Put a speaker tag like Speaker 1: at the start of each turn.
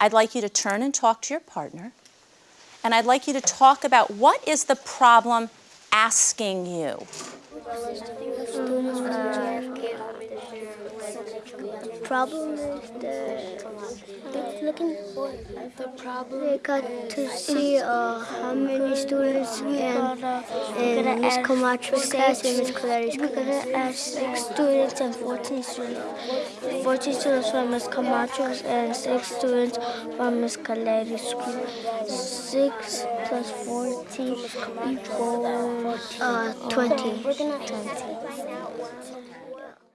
Speaker 1: I'd like you to turn and talk to your partner, and I'd like you to talk about what is the problem asking you.
Speaker 2: Problem is the looking the problem. They got to see uh, how many students and, and Miss Camacho's class and Miss Clary's class. We're gonna ask six students and 14 students. 14 students from Miss Camacho's and six students from Miss Clary's school. Six plus 14 equals uh, 20. 20.